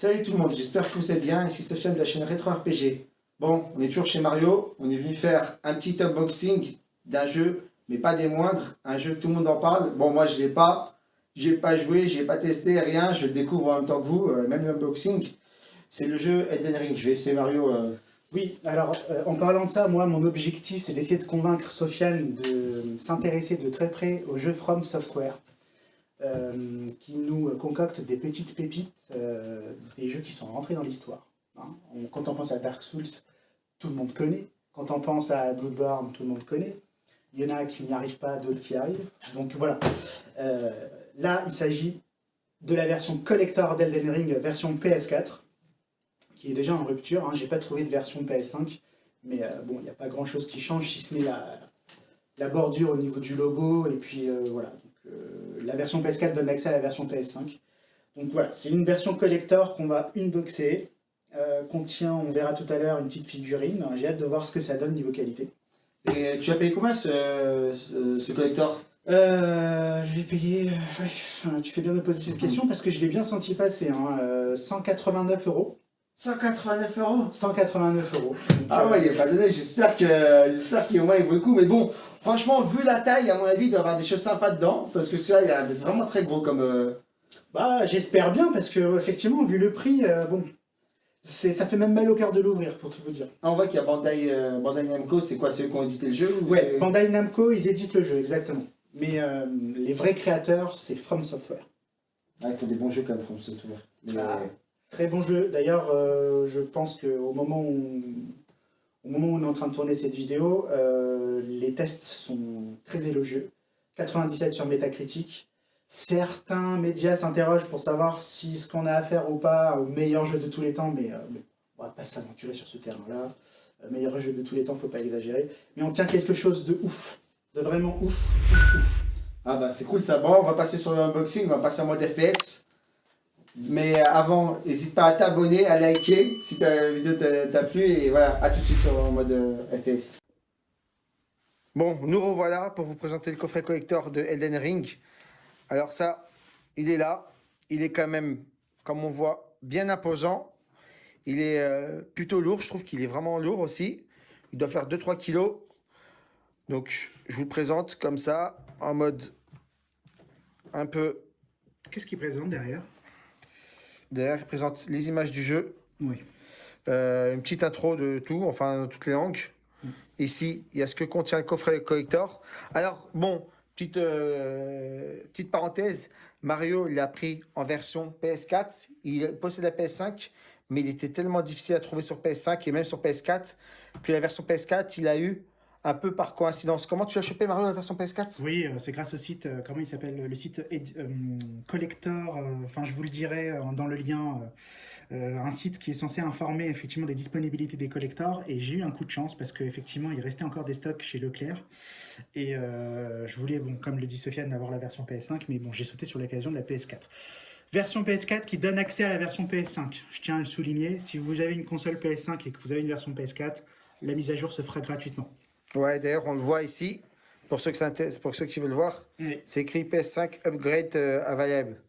Salut tout le monde, j'espère que vous allez bien, ici Sofiane de la chaîne Retro RPG. Bon, on est toujours chez Mario, on est venu faire un petit unboxing d'un jeu, mais pas des moindres, un jeu que tout le monde en parle. Bon, moi je l'ai pas, j'ai pas joué, j'ai pas testé, rien, je le découvre en même temps que vous, euh, même l'unboxing. C'est le jeu Elden Ring, je vais essayer Mario... Euh. Oui, alors euh, en parlant de ça, moi mon objectif c'est d'essayer de convaincre Sofiane de s'intéresser de très près au jeu From Software. Euh, qui nous concocte des petites pépites, euh, des jeux qui sont rentrés dans l'histoire. Hein. Quand on pense à Dark Souls, tout le monde connaît. Quand on pense à Bloodborne, tout le monde connaît. Il y en a qui n'y arrivent pas, d'autres qui arrivent. Donc voilà. Euh, là, il s'agit de la version collector d'Elden Ring, version PS4, qui est déjà en rupture. Hein. J'ai pas trouvé de version PS5, mais bon, il n'y a pas grand chose qui change, si ce n'est la, la, bordure au niveau du logo, et puis voilà. Euh, la version PS4 donne accès à la version PS5. Donc voilà, c'est une version collector qu'on va unboxer. Euh, contient, on verra tout à l'heure, une petite figurine. J'ai hâte de voir ce que ça donne niveau qualité. Et tu as payé combien ce, ce, collector? Euh, je vais payer... tu fais bien de poser cette question parce que je l'ai bien senti passer. Hein, 189 euros. 189 euros? 189 euros. ah ouais, il n'y a pas de J'espère qu'il moins vaut le coup. Mais bon, franchement, vu la taille, à mon avis, il doit y avoir des choses sympas dedans. Parce que celui-là, il a vraiment très gros comme... Euh, bah, j'espère bien, parce que effectivement, vu le prix, euh, bon, ça fait même mal au cœur de l'ouvrir, pour tout vous dire. Ah, on voit qu'il y a Bandai, euh, Bandai Namco, c'est quoi, ceux qui ont édité le jeu Ouais, Bandai Namco, ils éditent le jeu, exactement. Mais les vrais créateurs, c'est From Software. Ah, il faut des bons jeux comme From Software. Ah. Très bon jeu. D'ailleurs, je pense qu'au moment où, au moment où on est en train de tourner cette vidéo, euh, les tests sont très élogieux. 97 sur Metacritic. Certains médias s'interrogent pour savoir si ce qu'on a à faire ou pas au meilleur jeu de tous les temps, mais, euh, on va pas s'aventurer sur ce terrain-là. meilleur jeu de tous les temps, faut pas exagérer. Mais on tient quelque chose de ouf, de vraiment ouf, ouf, ouf. Ah bah c'est cool ça. Bon, on va passer sur l'unboxing, on va passer en mode FPS. Mais avant, n'hésite pas à t'abonner, à liker si ta vidéo t'a plu. Et voilà, à tout de suite sur en mode euh, FPS. Bon, nous revoilà pour vous présenter le coffret collector de Elden Ring. Alors ça, il est là. Il est quand même, comme on voit, bien imposant. Il est euh, plutôt lourd. Je trouve qu'il est vraiment lourd aussi. Il doit faire 2-3 kilos. Donc, je vous le présente comme ça, en mode un peu... Qu'est-ce qu'il présente derrière? Derrière, il présente les images du jeu. Oui. Euh, une petite intro de tout, enfin, toutes les langues. Mm. Ici, il y a ce que contient le coffret collector. Alors, bon, petite, euh, petite parenthèse, Mario, il l'a pris en version PS4. Il possède la PS5, mais il était tellement difficile à trouver sur PS5 et même sur PS4 que la version PS4, il a eu un peu par coïncidence. Comment tu as chopé Mario la version PS4 Oui, euh, c'est grâce au site, euh, comment il s'appelle Le site euh, Collector, enfin je vous le dirai dans le lien, un site qui est censé informer effectivement des disponibilités des collectors et j'ai eu un coup de chance parce qu'effectivement il restait encore des stocks chez Leclerc et je voulais, bon, comme le dit Sofiane, avoir la version PS5 mais bon j'ai sauté sur l'occasion de la PS4. Version PS4 qui donne accès à la version PS5. Je tiens à le souligner, si vous avez une console PS5 et que vous avez une version PS4, la mise à jour se fera gratuitement. Ouais, d'ailleurs, on le voit ici. Pour ceux, que pour ceux qui veulent voir, c'est écrit PS5 Upgrade euh, Available.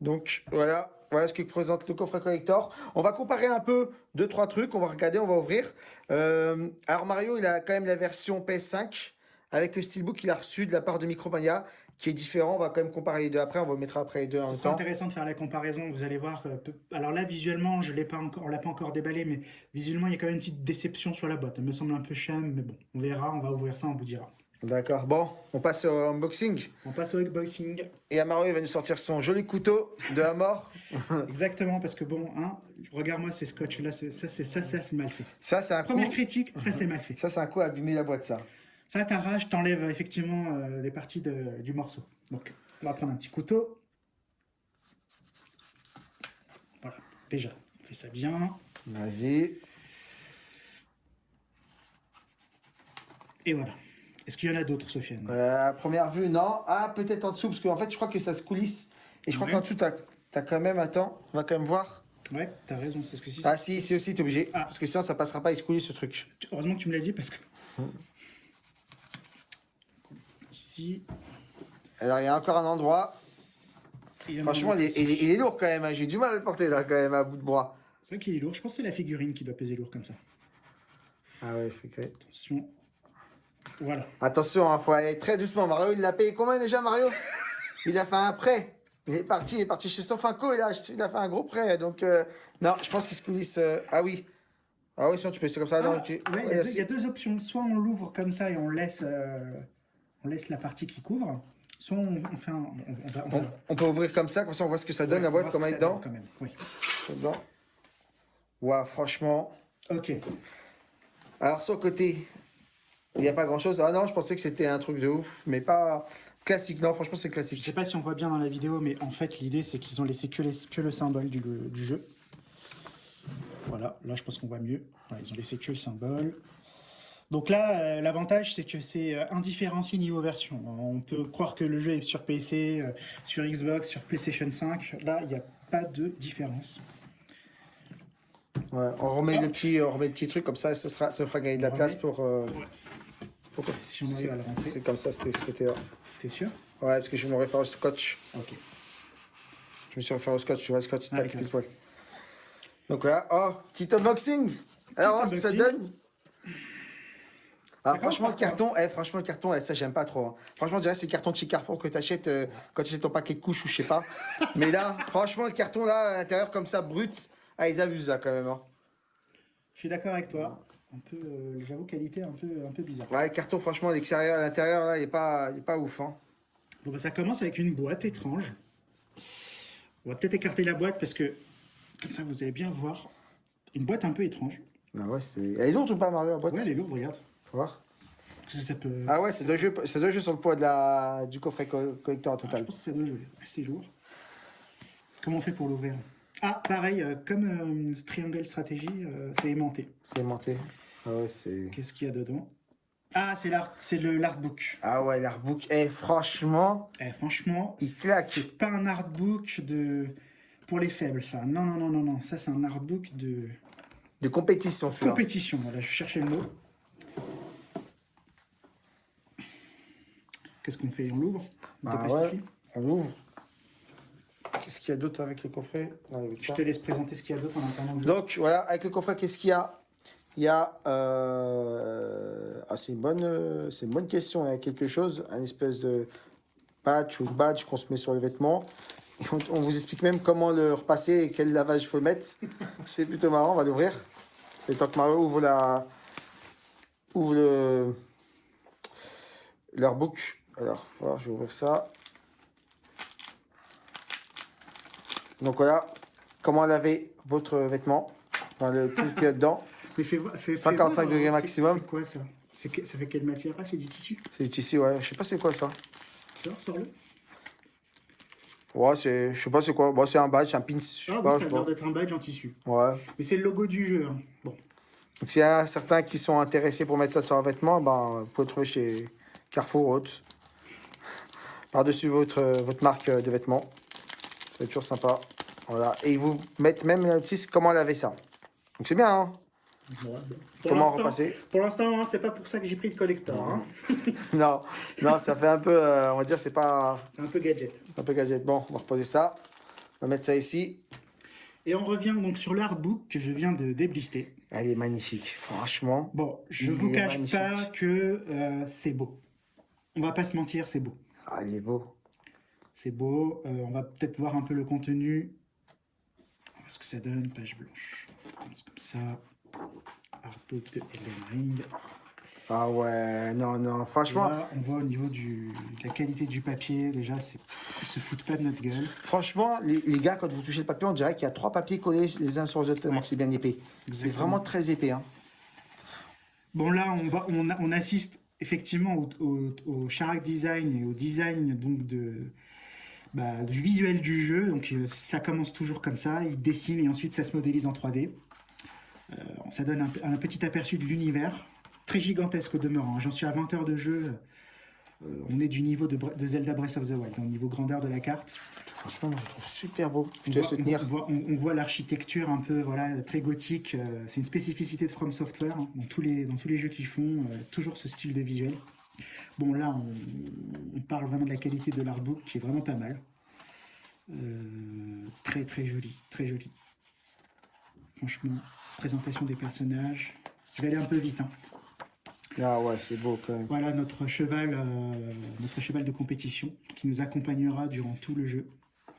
Donc, voilà. Voilà ce que présente le coffret collector. On va comparer un peu deux, trois trucs. On va regarder, on va ouvrir. Euh, alors, Mario, il a quand même la version PS5 avec le steelbook qu'il a reçu de la part de Micromania qui est différent. On va quand même comparer les deux après. On va mettre après les deux en même temps. C'est intéressant de faire la comparaison. Vous allez voir. Euh, alors là, visuellement, je l'ai pas encore, on l'a pas encore déballé, mais visuellement, il y a quand même une petite déception sur la boîte. Elle me semble un peu chum, mais bon, on verra. On va ouvrir ça, on vous dira. D'accord. Bon, on passe au unboxing. On passe au unboxing. Et Amaru il va nous sortir son joli couteau de la mort. Exactement, parce que bon, hein, regarde-moi ces scotch là, ça c'est ça, ça c'est mal fait. Ça c'est un première critique, ça c'est mal fait. Ça c'est un coup à abîmer la boîte ça. Ça t'arrache, t'enlèves effectivement euh, les parties du morceau. Donc, on va prendre un petit couteau. Voilà, déjà, on fait ça bien. Vas-y. Et voilà. Est-ce qu'il y en a d'autres, Sofiane? Euh, À première vue, non. Ah, peut-être en dessous, parce qu'en fait, je crois que ça se coulisse. Et je crois qu'en dessous, tu as, quand même... Attends, on va quand même voir. Ouais, t'as raison, c'est ce que si. Ah si, c'est aussi, t'es obligé. Ah. Parce que sinon, ça passera pas, il se coulisse ce truc. Heureusement que tu me l'as dit, parce que... Ici. Alors, il y a encore un endroit. Il Franchement, il est, autre il est- aussi. il est lourd quand même. hein. J'ai du mal à le porter là quand même à bout de bras. C'est vrai qu'il est lourd. Je pense que c'est la figurine qui doit peser lourd comme ça. Ah ouais, fait que... Attention. Voilà. Attention, il faut aller très doucement. Mario, il l'a payé combien déjà, Mario? Il a fait un prêt. Il est parti, il est parti chez Sofinco, il a, il a fait un gros prêt. Donc, euh, non, je pense qu'il se coulisse. euh, ah oui. Ah oui, sinon tu peux laisser comme ça. Ah, non, ouais, tu- il y, a ouais, deux- si. il y a deux options. Soit on l'ouvre comme ça et on laisse, euh, on laisse la partie qui couvre. Soit on, on fait un. On, va, peut ouvrir comme ça, comme ça on voit ce que ça donne, ouais, la boîte, comment elle est dedans. Quand même. Oui. dedans. Ouah, franchement. Ok. Alors, sur le côté, il n'y a pas grand chose. Ah non, je pensais que c'était un truc de ouf, mais pas classique. Non, franchement, c'est Je classique. sais pas si on voit bien dans la vidéo, mais en fait, l'idée, c'est qu'ils ont laissé que, les- que le symbole du, du jeu. Voilà, là, je pense qu'on voit mieux. Voilà, ils ont laissé que le symbole. Donc là, euh, l'avantage, c'est que c'est euh, indifférencié niveau version. On peut croire que le jeu est sur PC, euh, sur Xbox, sur PlayStation 5. Là, il n'y a pas de différence. Ouais, on remet le petit, on remet le petit truc comme ça, ça sera, ça fera gagner de la On place remet. pour. euh, pour- Si on arrive à le rentrer. C'est comme ça, c'était ce côté-là. T'es sûr? Ouais, parce que je me réfère au scotch. Ok. Je me suis référé au scotch, tu vois, le scotch, tac, pile poil. Donc voilà, oh, petit unboxing Alors, on ce que ça donne commence franchement, le carton, eh, franchement, le carton, eh, ça, j'aime pas trop. hein. Franchement, déjà, c'est le carton de chez Carrefour que t'achètes euh, quand tu achètes ton paquet de couches ou je sais pas. Mais là, franchement, le carton, là, à l'intérieur, comme ça, brut, ah, ils abusent, là, quand même. hein. Je suis d'accord avec toi. Un peu, euh, j'avoue, qualité un peu, un peu bizarre. Ouais, le carton, franchement, l'extérieur, à l'intérieur, là, il est pas, il est pas ouf, hein. Bon, bah, ça commence avec une boîte étrange. On va peut-être écarter la boîte parce que, comme ça, vous allez bien voir. Une boîte un peu étrange. Ah ouais, c'est... Elle est lourde ou pas, Mario, la boîte? Ouais, elle est lourde, regarde. Faut voir. Parce que ça peut... Ah ouais, c'est deux jeux, c'est deux jeux sur le poids de la, du coffret co- collector Ah, je total. pense que ça doit jouer. assez lourd. Comment on fait pour l'ouvrir? Ah, pareil, euh, comme euh, Triangle Strategy, euh, c'est aimanté. C'est aimanté. Ah ouais, c'est... Qu'est-ce qu'il y a dedans? Ah, c'est l'art, c'est le l'artbook. Ah ouais, l'artbook, eh, franchement, Eh, franchement, Il claque. c'est pas un artbook de pour les faibles, ça. Non, non, non, non, non. Ça, c'est un artbook de de compétition, celui-là. compétition. Voilà, je cherchais le mot. Qu'est-ce qu'on fait? On l'ouvre? On Ah ouais, on l'ouvre. Qu'est-ce qu'il y a d'autre avec le coffret? Non, Je te laisse présenter ce qu'il y a d'autre en attendant Donc voilà, avec le coffret, qu'est-ce qu'il y a? Il y a... Euh... Ah, c'est une, bonne, euh, une bonne question. Il y a quelque chose, un espèce de patch ou badge qu'on se met sur les vêtements. Et on, on vous explique même comment le repasser et quel lavage il faut mettre. c'est plutôt marrant, on va l'ouvrir. Le temps que Mario ouvre la... Ouvre le... L'artbook. Alors, voilà, je vais ouvrir ça. Donc voilà, comment laver votre vêtement. Dans le truc qu'il y a dedans. Mais fais fais- fais 55 voir, degrés maximum. C'est quoi ça? Ça fait quelle matière? Ah, c'est du tissu. C'est du tissu, ouais. Je sais pas c'est quoi ça. Alors, sors-le. Ouais, c'est... Je sais pas c'est quoi. Bon, c'est un badge, un pin. Je sais Ah, pas, oui, je ça a l'air d'être un badge en tissu. Ouais. Mais c'est le logo du jeu. hein. Bon. Donc s'il y a certains qui sont intéressés pour mettre ça sur un vêtement, ben, vous pouvez le trouver chez Carrefour ou autre. Par-dessus votre, votre marque de vêtements. C'est toujours sympa. Voilà. Et ils vous mettent même un petit comment laver ça. Donc c'est bien, hein Comment repasser Pour l'instant, hein, c'est pas pour ça que j'ai pris le collector. hein. Non, non, ça fait un peu, euh, on va dire, c'est pas... C'est un peu gadget. C'est un peu gadget. Bon, on va reposer ça. On va mettre ça ici. Et on revient donc sur l'artbook que je viens de déblister. Elle est magnifique, franchement. Bon, je vous cache magnifique. pas que euh, c'est beau. On va pas se mentir, c'est beau. Ah, il est beau. C'est beau. euh, on va peut-être voir un peu le contenu. On va voir ce que ça donne. Page blanche. On comme ça. Artbook de Elden Ring. Ah ouais, non, non, franchement, là, on voit au niveau du, de la qualité du papier, déjà, ils se foutent pas de notre gueule. franchement, les, les gars, quand vous touchez le papier, on dirait qu'il y a trois papiers collés les uns sur les autres, que c'est bien épais. C'est vraiment très épais, hein. Bon, là, on, va, on, on assiste effectivement au, au, charac design et au design donc bah, du visuel du jeu. Donc, euh, ça commence toujours comme ça. Il dessine et ensuite ça se modélise en 3D. Euh, ça donne un, petit aperçu de l'univers. Très gigantesque au demeurant. J'en suis à 20 heures de jeu. Euh, on est du niveau de, de Zelda Breath of the Wild, au niveau grandeur de la carte. Franchement, je trouve super beau. Je On te voit, le tenir. on voit- on- on voit l'architecture un peu voilà, très gothique. euh, c'est une spécificité de From Software hein, dans, tous les, dans tous les jeux qu'ils font. euh, toujours ce style de visuel. Bon, là, on, on parle vraiment de la qualité de l'artbook qui est vraiment pas mal. Euh, très très joli, très joli. Franchement, présentation des personnages. Je vais aller un peu vite. Hein. Ah ouais, c'est beau quand même. Voilà notre cheval, euh, notre cheval de compétition qui nous accompagnera durant tout le jeu.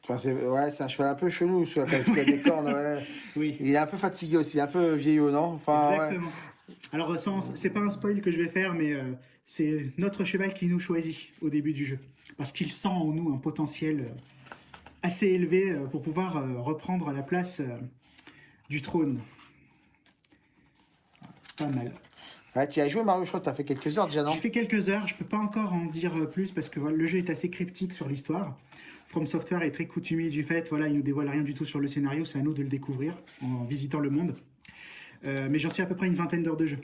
Enfin, c'est ouais, c'est un cheval un peu chelou, qu'il a des cornes. Ouais. Oui. Il est un peu fatigué aussi, un peu vieillot, non? Enfin, ouais. Exactement. Alors, c'est pas un spoil que je vais faire, mais euh, c'est notre cheval qui nous choisit au début du jeu. Parce qu'il sent en nous un potentiel euh, assez élevé euh, pour pouvoir reprendre la place du trône. Pas mal. Ouais, tu as joué Mario, je crois fait quelques heures déjà, non J'ai fait quelques heures, je peux pas encore en dire euh, plus parce que le jeu est assez cryptique sur l'histoire. From Software est très coutumier du fait, voilà, il nous dévoile rien du tout sur le scénario, c'est à nous de le découvrir en visitant le monde. Euh, mais j'en suis à peu près une vingtaine d'heures de jeu.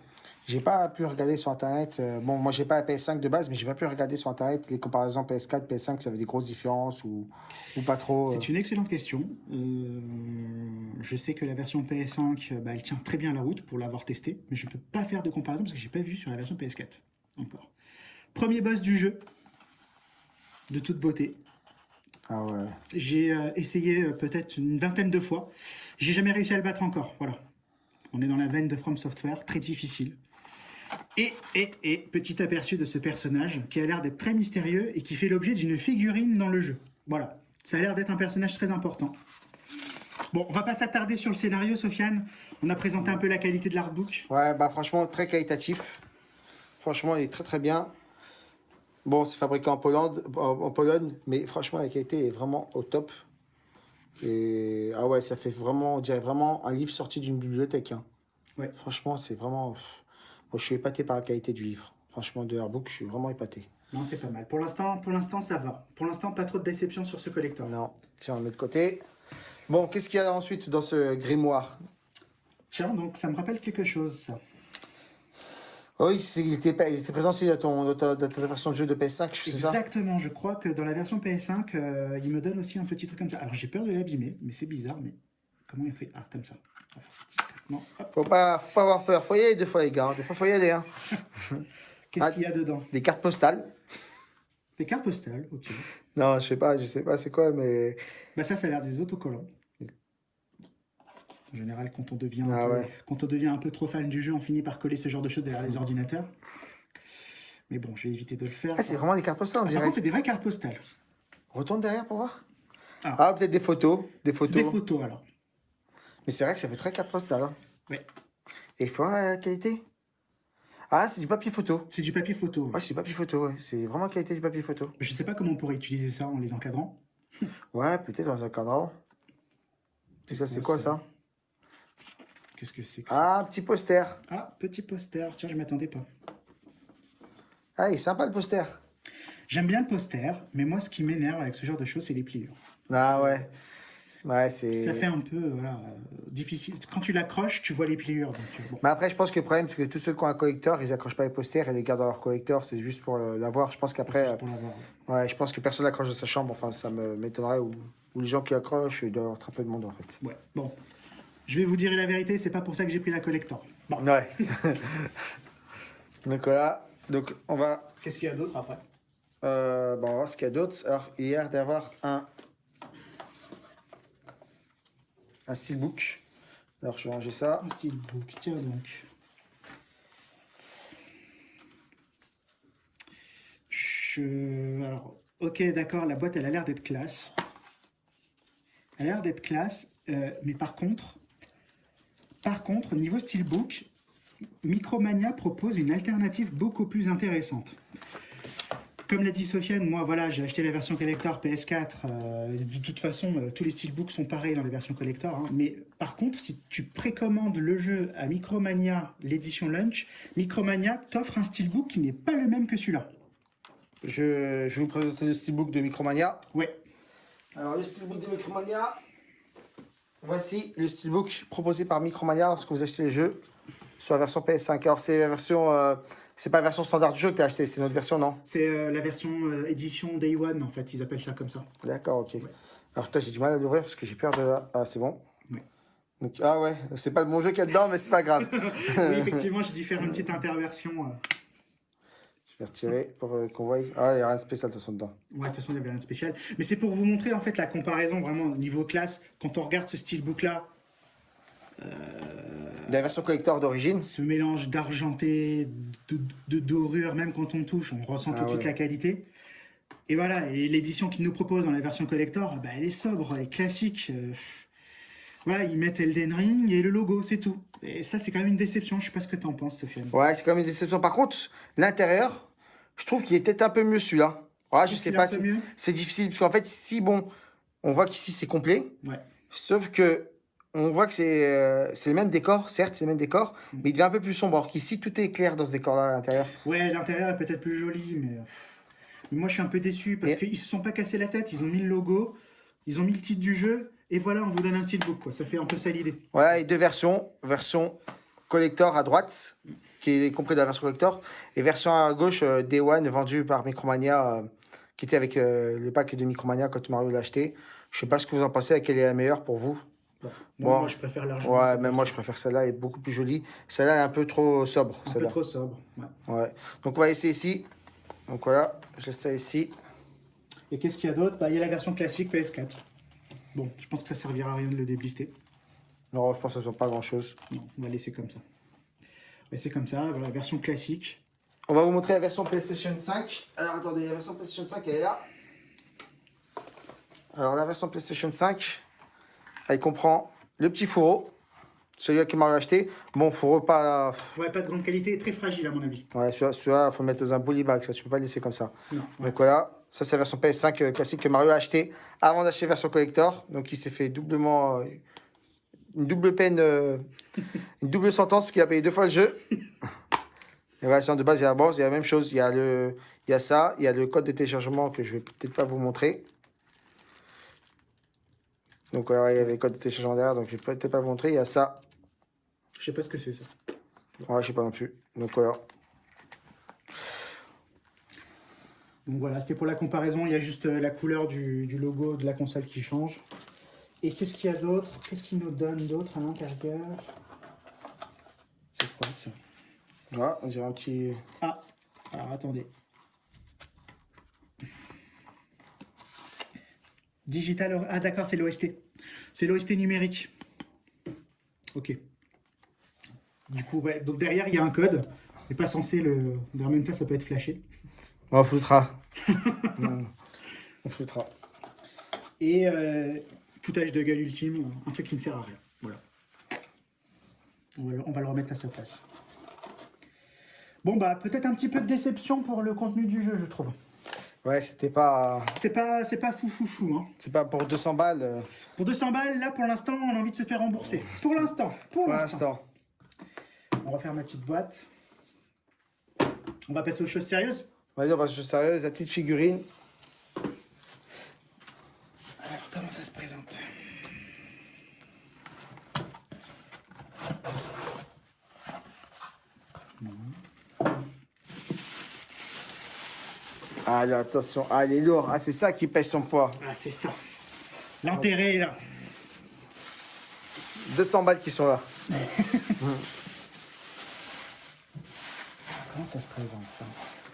J'ai pas pu regarder sur internet. euh, bon, moi j'ai pas la PS5 de base, mais j'ai pas pu regarder sur internet les comparaisons PS4, PS5, ça avait des grosses différences ou, ou pas trop. euh. C'est une excellente question. Euh, je sais que la version PS5, euh, bah, elle tient très bien la route pour l'avoir testée, mais je ne peux pas faire de comparaison parce que j'ai pas vu sur la version PS4 encore. Premier boss du jeu, de toute beauté. Ah ouais. J'ai essayé peut-être une vingtaine de fois. J'ai jamais réussi à le battre encore. Voilà. On est dans la veine de From Software, très difficile. Et, et, et, petit aperçu de ce personnage qui a l'air d'être très mystérieux et qui fait l'objet d'une figurine dans le jeu. Voilà. Ça a l'air d'être un personnage très important. Bon, on va pas s'attarder sur le scénario, Sofiane. On a présenté un peu la qualité de l'artbook. Ouais, bah franchement, très qualitatif. Franchement, il est très très bien. Bon, c'est fabriqué en Pologne, en, en Pologne, mais franchement, la qualité est vraiment au top. Et ah ouais, ça fait vraiment, on dirait vraiment un livre sorti d'une bibliothèque. hein. Ouais. Franchement, c'est vraiment. Je suis épaté par la qualité du livre. Franchement, de Airbook, je suis vraiment épaté. Non, c'est pas mal. Pour l'instant, pour l'instant, ça va. Pour l'instant, pas trop de déception sur ce collector. Non, tiens, on le met de côté. Bon, qu'est-ce qu'il y a ensuite dans ce grimoire? Tiens, donc ça me rappelle quelque chose, ça. Oui, il était, il était présent aussi dans, ton, dans, ta, dans ta version de jeu de PS5, c'est ça? Exactement, je crois que dans la version PS5, euh, il me donne aussi un petit truc comme ça. Alors j'ai peur de l'abîmer, mais c'est bizarre, mais comment il fait Ah, comme ça. On va faire ça discrètement. Hop. Faut pas, faut pas avoir peur. Faut y aller deux fois, les gars. Des fois, faut y aller. Hein. Qu'est-ce Ah. qu'il y a dedans Des cartes postales. Des cartes postales, ok. Non, je sais pas, je sais pas c'est quoi, mais. Bah ça, ça a l'air des autocollants. En général, quand on, devient un Ah peu, ouais. quand on devient un peu trop fan du jeu, on finit par coller ce genre de choses derrière les ordinateurs. Mais bon, je vais éviter de le faire. Ah, c'est vraiment des cartes postales, on Par dirait. contre, c'est des vraies cartes postales. Retourne derrière pour voir. Ah. Ah, peut-être des photos. Des photos. des photos alors. Mais c'est vrai que ça fait très carte postale. Hein. Ouais. Et il faut voir la qualité. Ah, c'est du papier photo. C'est du papier photo. ouais. Ouais, c'est du papier photo, ouais. C'est vraiment la qualité du papier photo. Je sais pas comment on pourrait utiliser ça en les encadrant. Ouais, peut-être dans un cadran. Tout ça, c'est quoi ça? Qu'est-ce que c'est que ça? Ah, petit poster. Ah, petit poster. Tiens, je m'attendais pas. Ah, il est sympa le poster. J'aime bien le poster, mais moi, ce qui m'énerve avec ce genre de choses, c'est les pliures. Ah ouais. Ouais. Ça fait un peu voilà, euh, difficile. Quand tu l'accroches, tu vois les pliures. Donc, euh, bon. Mais après, je pense que le problème, c'est que tous ceux qui ont un collector, ils accrochent pas les posters et les gardent dans leur collector. C'est juste pour euh, l'avoir. Je pense qu'après. ouais, je pense que personne n'accroche dans sa chambre. Enfin, ça m'étonnerait. Ou, ou les gens qui accrochent, il doit y avoir très peu de monde en fait. Ouais, bon. Je vais vous dire la vérité, c'est pas pour ça que j'ai pris la collector. Bon, Ouais. donc voilà. Donc on va. qu'est-ce qu'il y a d'autre après? Euh, bon, on va voir ce qu'il y a d'autre. Alors, a d'avoir un. Un steelbook. Alors, je vais ranger ça. Un steelbook, tiens donc. Je... Alors, ok, d'accord, la boîte, elle a l'air d'être classe. Elle a l'air d'être classe, euh, mais par contre, par contre, niveau steelbook, Micromania propose une alternative beaucoup plus intéressante. Comme l'a dit Sofiane, moi voilà, j'ai acheté la version collector PS4. euh, de toute façon, euh, tous les steelbooks sont pareils dans les versions collector. hein. mais par contre, si tu précommandes le jeu à Micromania, l'édition Lunch, Micromania t'offre un steelbook qui n'est pas le même que celui-là. Je, je vais vous présenter le steelbook de Micromania. Ouais, Alors, le steelbook de Micromania. Voici le steelbook proposé par Micromania lorsque vous achetez le jeu sur la version PS5. Alors, c'est la version. euh, c'est pas la version standard du jeu que tu as acheté, c'est notre version, non? C'est euh, la version euh, édition Day One, en fait, ils appellent ça comme ça. D'accord, ok. Alors, toi, j'ai du mal à l'ouvrir parce que j'ai peur de. Ah, c'est bon. Donc, ah ouais, c'est pas le bon jeu qu'il y a dedans, mais c'est pas grave. oui, effectivement, j'ai dû faire une petite interversion. euh. Je vais retirer pour euh, qu'on voie. Ah, il n'y a rien de spécial de toute façon dedans. Ouais, de toute façon, il n'y avait rien de spécial. Mais c'est pour vous montrer en fait la comparaison vraiment au niveau classe. Quand on regarde ce steelbook-là, La version collector d'origine. ce mélange d'argenté, de, de dorure, même quand on touche, on ressent Ah tout de suite la qualité. Et voilà, et l'édition qu'ils nous proposent dans la version collector, bah, elle est sobre, elle est classique. euh, voilà, ils mettent Elden Ring et le logo, c'est tout. Et ça, c'est quand même une déception. Je sais pas ce que tu en penses, Sofiane. Ouais, c'est quand même une déception. Par contre, l'intérieur, je trouve qu'il est peut-être un peu mieux celui-là. Ouais, je sais pas. si- C'est difficile parce qu'en fait, ici, bon, on voit qu'ici c'est complet. Ouais. Sauf que on voit que c'est euh, c'est le même décor, certes, c'est le même décor, Mm. mais il devient un peu plus sombre. Alors qu'ici, tout est clair dans ce décor-là à l'intérieur. Ouais, l'intérieur est peut-être plus joli, mais... mais moi je suis un peu déçu parce Et- qu'ils se sont pas cassés la tête. Ils ont mis le logo, ils ont mis le titre du jeu, et voilà, on vous donne un steelbook, quoi. Ça fait un peu ça l'idée. Voilà, et deux versions. Version collector à droite, qui est compris dans la version collector, et version à gauche, euh, Day One, vendue par Micromania, euh, qui était avec euh, le pack de Micromania quand Mario l'a acheté. Je sais pas ce que vous en pensez, laquelle est la meilleure pour vous? Moi, Bon. moi, je préfère largement. Ouais, même moi je préfère celle-là, elle est beaucoup plus jolie. Celle-là elle est un peu trop sobre. Un peu trop sobre. ouais. Ouais. Donc on va essayer ici. Donc voilà, je laisse ça ici. Et qu'est-ce qu'il y a d'autre? Bah, Il y a la version classique PS4. Bon, je pense que ça servira à rien de le déblister. Non, je pense que ça ne soit pas grand-chose. Non, on va laisser comme ça. On va laisser comme ça, voilà, version classique. On va vous montrer la version PlayStation 5. Alors attendez, la version PlayStation 5 elle est là. Alors la version PlayStation 5, elle comprend le petit fourreau, celui-là qui m'a acheté. Bon, fourreau pas. Ouais, pas de grande qualité, très fragile à mon avis. Ouais, celui-là, celui-là, faut le mettre dans un bully bag, ça tu peux pas le laisser comme ça. Non, ouais. Donc voilà, ça c'est la version PS5 euh, classique que Mario a acheté avant d'acheter version collector. Donc il s'est fait doublement. euh, une double peine, euh, une double sentence parce qu'il a payé deux fois le jeu. Et voilà, sinon de base, il y a la base, il y a la même chose. Il y a, le, il y a ça, il y a le code de téléchargement que je vais peut-être pas vous montrer. Donc voilà, il y avait code de téléchargement derrière, donc je vais peut-être pas vous montrer. Il y a ça, Je sais pas ce que c'est ça. ouais, je sais pas non plus. Donc voilà. Donc voilà, c'était pour la comparaison. Il y a juste euh, la couleur du, du logo de la console qui change. Et qu'est-ce qu'il y a d'autre? Qu'est-ce qu'il nous donne d'autre à l'intérieur? C'est quoi ça? Voilà, on dirait un petit. Ah, alors attendez. Digital. Ah d'accord, c'est l'OST. C'est l'OST numérique. Ok. Du coup, ouais. Donc derrière, il y a un code. Mais pas censé le. En même temps, ça peut être flashé. On floutera. Non, on floutera. Et euh, foutage de gueule ultime, un truc qui ne sert à rien. Voilà. On va, le- on va le remettre à sa place. Bon bah peut-être un petit peu de déception pour le contenu du jeu, je trouve. Ouais, c'était pas. C'est pas c'est pas fou fou fou. Hein. C'est pas pour 200 balles. euh, Pour 200 balles, là pour l'instant, on a envie de se faire rembourser. Pour l'instant. Pour pour l'instant. On va faire ma petite boîte. On va passer aux choses sérieuses. Vas-y, on va se sérieuse, la petite figurine. Alors comment ça se présente Allez, attention. Ah, il est lourd. Ah, c'est ça qui pèse son poids. Ah c'est ça. L'intérêt est là. 200 balles qui sont là. Comment ça se présente ça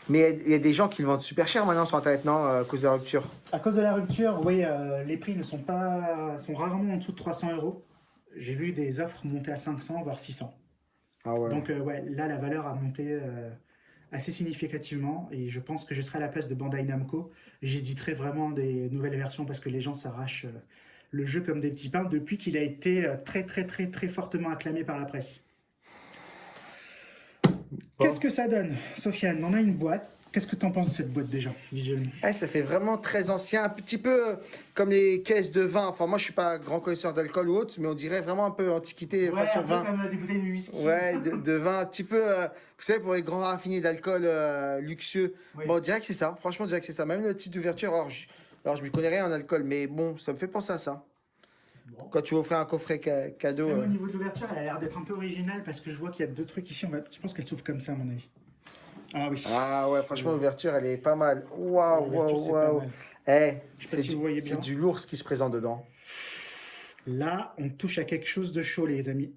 Mais il y a- il y, a des gens qui le vendent super cher maintenant sur Internet, non euh, À cause de la rupture? À cause de la rupture, oui, euh, les prix ne sont pas, sont rarement en dessous de 300 euros. J'ai vu des offres monter à 500 voire 600. Ah ouais. Donc euh, ouais, là la valeur a monté euh, assez significativement et je pense que je serai à la place de Bandai Namco. J'éditerai vraiment des nouvelles versions parce que les gens s'arrachent euh, le jeu comme des petits pains depuis qu'il a été euh, très très très très fortement acclamé par la presse. Qu'est-ce que ça donne Sofiane, on a une boîte. Qu'est-ce que tu en penses de cette boîte déjà, visuellement? Eh, ça fait vraiment très ancien, un petit peu euh, comme les caisses de vin. Enfin, moi, je suis pas grand connaisseur d'alcool ou autre, mais on dirait vraiment un peu antiquité façon vin. comme des bouteilles de whisky. Ouais, de, de vin, un petit peu, euh, vous savez, pour les grands raffinés d'alcool euh, luxueux. Oui. Bon, on dirait que c'est ça. Franchement, on dirait que c'est ça. Même le type d'ouverture, alors je, alors, je m'y connais rien en alcool, mais bon, ça me fait penser à ça. Bon. Quand tu offrais un coffret ca- cadeau. Même euh, au niveau de l'ouverture, elle a l'air d'être un peu originale parce que je vois qu'il y a deux trucs ici. On va... Je pense qu'elle s'ouvre comme ça, à mon avis. Ah oui. Ah ouais, franchement, l'ouverture, elle est pas mal. Waouh, waouh, c'est pas waouh. Eh, pas c'est si du, du lourd ce qui se présente dedans. Là, on touche à quelque chose de chaud, les amis.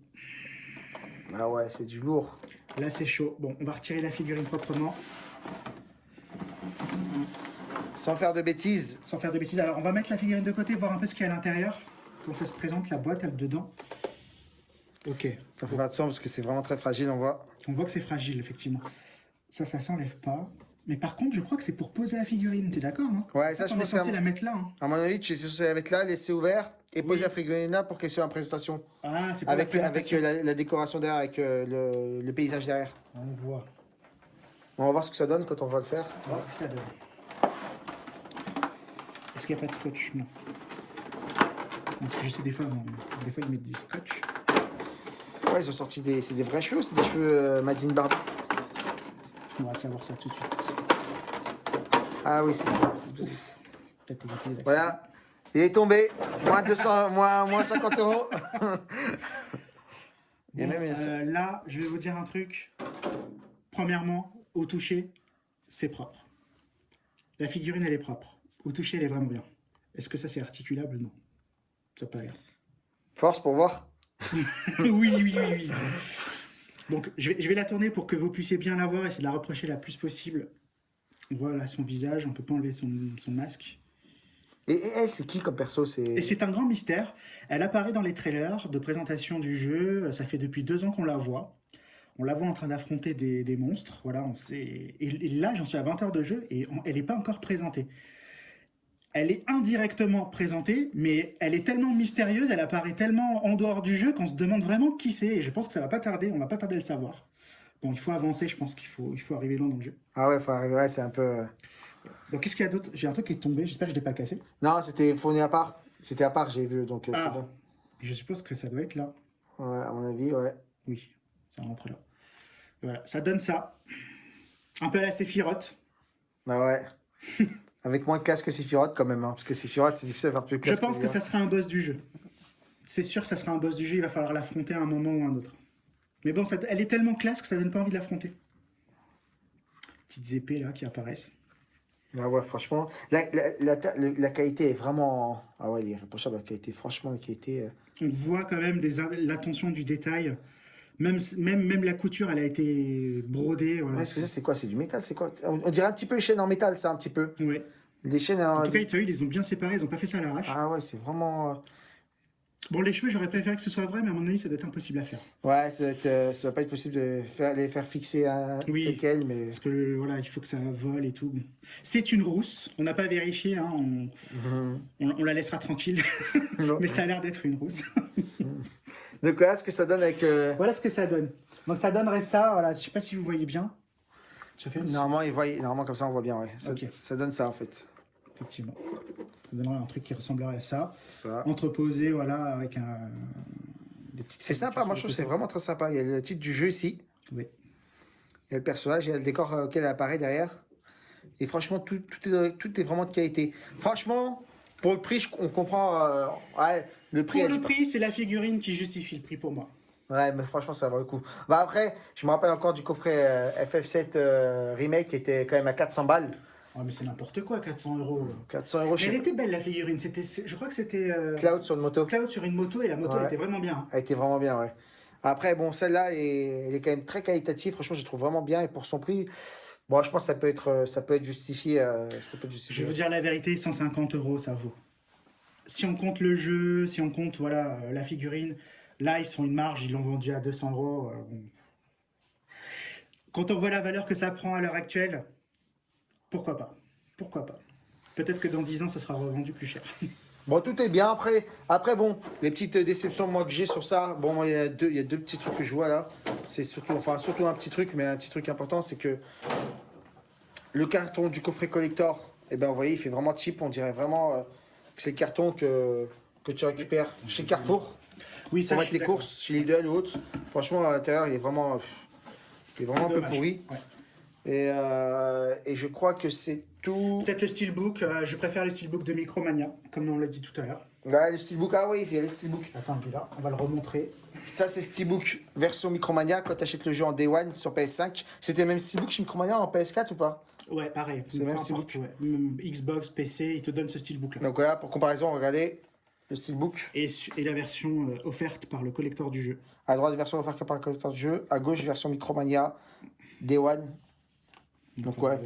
Ah ouais, c'est du lourd. Là, c'est chaud. Bon, on va retirer la figurine proprement. sans faire de bêtises. Sans faire de bêtises. Alors, on va mettre la figurine de côté, voir un peu ce qu'il y a à l'intérieur. Comment ça se présente, la boîte, elle, dedans. Ok. Ça faut faire attention parce que c'est vraiment très fragile, on voit. On voit que c'est fragile, effectivement. Ça, ça s'enlève pas. Mais par contre, je crois que c'est pour poser la figurine. T'es d'accord, non Ouais, ça, je pense censé la mettre là. hein. À mon avis, tu es censé la mettre là, laisser ouvert et poser la figurine là pour qu'elle soit en présentation. Ah, c'est pour Avec, la avec présentation. euh, la, la décoration derrière, avec euh, le, le paysage derrière. On voit. On va voir ce que ça donne quand on va le faire. On va voir ce que ça donne. Est-ce qu'il n'y a pas de scotch? Non. Parce que je sais des fois, on- des fois ils mettent des scotch. Ouais, ils ont sorti des, c'est des vrais cheveux, c'est des cheveux euh, Madine Barbie. On va savoir ça tout de suite. Ah oui, c'est Peut-être. Voilà, il est tombé. Moins 200, moins, moins 50 euros. Bon, même euh, là, je vais vous dire un truc. Premièrement, au toucher, c'est propre. La figurine, elle est propre. Au toucher, elle est vraiment bien. Est-ce que ça, c'est articulable? Non. Ça n'a pas l'air. Force pour voir. oui, oui, oui, oui. Donc, je vais, je vais la tourner pour que vous puissiez bien la voir et essayer de la reprocher la plus possible. Voilà son visage, on peut pas enlever son, son masque. Et, et elle, c'est qui comme perso? C'est Et c'est un grand mystère. Elle apparaît dans les trailers de présentation du jeu. Ça fait depuis deux ans qu'on la voit. On la voit en train d'affronter des, des monstres. Voilà, on sait. Et, et là, j'en suis à 20 heures de jeu et on- elle n'est pas encore présentée. Elle est indirectement présentée, mais elle est tellement mystérieuse, elle apparaît tellement en dehors du jeu qu'on se demande vraiment qui c'est. Et je pense que ça va pas tarder, on va pas tarder à le savoir. Bon, il faut avancer, je pense qu'il faut, il faut arriver loin dans le jeu. Ah ouais, faut arriver, ouais, c'est un peu. euh, Donc, qu'est-ce qu'il y a d'autre? J'ai un truc qui est tombé, j'espère que je l'ai pas cassé. Non, c'était fourni à part. C'était à part, j'ai vu, donc euh, Ah. c'est bon. Je suppose que ça doit être là. Ouais, à mon avis, ouais. Oui, ça rentre là. Voilà, ça donne ça. Un peu à la Sephiroth. Ah ouais. Avec moins de classe que Sephiroth quand même, hein, parce que Sephiroth, c'est difficile à faire plus Je classe. pense que ça sera un boss du jeu. C'est sûr que ça sera un boss du jeu, il va falloir l'affronter à un moment ou à un autre. Mais bon, ça- elle est tellement classe que ça donne pas envie de l'affronter. Petites épées là qui apparaissent. Ah ouais, franchement. La, la, la, qualité est vraiment. Ah ouais, il est irréprochable, la qualité. Franchement, la qualité. euh, On voit quand même l'attention du détail. Même, même, même la couture, elle a été brodée. Voilà. Ouais, que ça, c'est quoi? C'est du métal C'est quoi? On, on dirait un petit peu les chaînes en métal, ça, un petit peu. Ouais. Les chaînes en. En tout cas, as vu, ils les ont bien séparés, ils ont pas fait ça à l'arrache. Ah ouais, c'est vraiment. euh, Bon, les cheveux, j'aurais préféré que ce soit vrai, mais à mon avis, ça doit être impossible à faire. Ouais, ça être, euh, va pas être possible de faire, les faire fixer un Oui. tel quel, mais. Parce que voilà, il faut que ça vole et tout. C'est une rousse. On n'a pas vérifié. hein, on, on, on la laissera tranquille. Mais ça a l'air d'être une rousse. Donc voilà ce que ça donne avec. euh, voilà ce que ça donne. Donc ça donnerait ça. Voilà, je sais pas si vous voyez bien. Je fais une... Normalement, ils voient- normalement, comme ça, on voit bien, ouais. Ça, donne ça, en fait. Effectivement. Ça donnerait un truc qui ressemblerait à ça. Ça. Entreposé, voilà, avec un. C'est sympa, moi, je trouve que c'est vraiment très sympa. Il y a le titre du jeu ici. Oui. Il y a le personnage, il y a le décor euh, auquel elle apparaît derrière. Et franchement, tout, tout, est, tout est vraiment de qualité. Franchement, pour le prix, on comprend. euh, ouais, le prix. Pour le prix, c'est la figurine qui justifie le prix pour moi. Ouais, mais franchement, ça vaut le coup. Bah après, je me rappelle encore du coffret euh, FF7 euh, Remake qui était quand même à 400 balles. Oh, mais c'est n'importe quoi, 400 euros. 400 euros Elle chez était belle la figurine. C'était, je crois que c'était euh, Cloud sur une moto. Cloud sur une moto et la moto Ouais. elle était vraiment bien. Elle était vraiment bien, ouais. Après, bon, celle-là, est- elle est quand même très qualitative. Franchement, je la trouve vraiment bien. Et pour son prix, bon, je pense que ça peut être, euh, ça peut être justifié. euh, ça peut être Je justifié. vais vous dire la vérité, 150 euros, ça vaut. Si on compte le jeu, si on compte voilà euh, la figurine, là ils font une marge, ils l'ont vendu à 200 euros. euh. Quand on voit la valeur que ça prend à l'heure actuelle, pourquoi pas Pourquoi pas Peut-être que dans 10 ans, ça sera revendu plus cher. Bon, tout est bien. Après, après bon, les petites déceptions moi que j'ai sur ça, bon, moi, il y a deux, il y a deux petits trucs que je vois là. C'est surtout, enfin, surtout un petit truc, mais un petit truc important, c'est que le carton du coffret collector, eh ben, vous voyez, il fait vraiment cheap. On dirait vraiment euh, que c'est le carton que, que tu récupères chez Carrefour. Oui, Pour ça, je mettre les courses chez Lidl ou autre. Franchement, à l'intérieur, il est vraiment, il est vraiment un peu pourri. Ouais. Et, euh, et je crois que c'est tout. Peut-être le steelbook, euh, je préfère le steelbook de Micromania, comme on l'a dit tout à l'heure. Ouais, le steelbook, ah oui, c'est le steelbook. Attends, il est là, on va le remontrer. Ça, c'est Steelbook version Micromania quand tu achètes le jeu en Day One sur PS5. C'était même Steelbook chez Micromania en PS4 ou pas? Ouais, pareil. C'est même steelbook. ouais. Xbox, PC, il te donne ce steelbook là. Donc voilà, pour comparaison, regardez le Steelbook. Et, la version euh, offerte par le collector du jeu. À droite, version offerte par le collecteur du jeu. À gauche, version Micromania Day One. Donc ouais,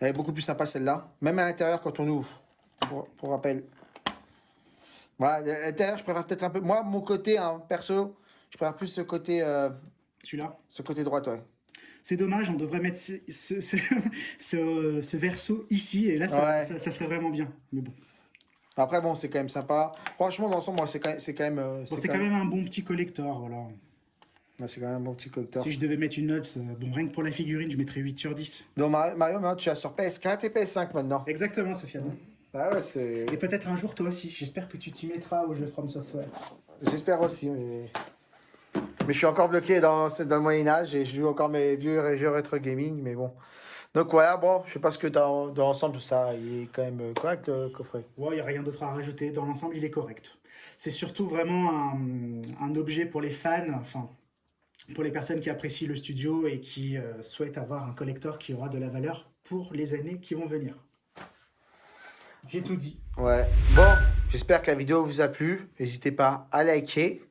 elle est beaucoup plus sympa celle-là. Même à l'intérieur quand on ouvre, pour, pour rappel. Voilà, à l'intérieur, je préfère peut-être un peu... Moi, mon côté, hein, perso, je préfère plus ce côté, euh, Celui-là. ce côté droit, ouais. C'est dommage, on devrait mettre ce, ce, ce, ce- ce verso ici, et là, ça, Ouais. ça- ça serait vraiment bien. Mais bon, Après, bon, c'est quand même sympa. Franchement, dans l'ensemble, moi, c'est quand, même- c'est quand même... euh, Bon, c'est quand même un bon petit collector, voilà. ouais, c'est quand même un bon petit collector. Si je devais mettre une note, euh, bon, rien que pour la figurine, je mettrais 8 sur 10. Donc, Mario, maintenant, tu as sur PS4 et PS5 maintenant. Exactement, Sofiane. Ah ouais. Et peut-être un jour, toi aussi. J'espère que tu t'y mettras au jeu From Software. J'espère aussi, mais... Mais je suis encore bloqué dans, dans le Moyen-Âge et je joue encore mes vieux jeux rétro gaming, mais bon. Donc voilà, bon, je sais pas ce que dans, dans l'ensemble, ça, il est quand même euh, correct le coffret. Ouais, il n'y a rien d'autre à rajouter. Dans l'ensemble, il est correct. C'est surtout vraiment un, un objet pour les fans, enfin, pour les personnes qui apprécient le studio et qui euh, souhaitent avoir un collector qui aura de la valeur pour les années qui vont venir. J'ai tout dit. Ouais. Bon, j'espère que la vidéo vous a plu. N'hésitez pas à liker,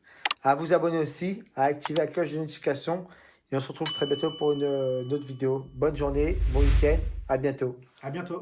à vous abonner aussi, à activer la cloche de notification. Et on se retrouve très bientôt pour une, une autre vidéo. Bonne journée, bon week-end, à bientôt. À bientôt.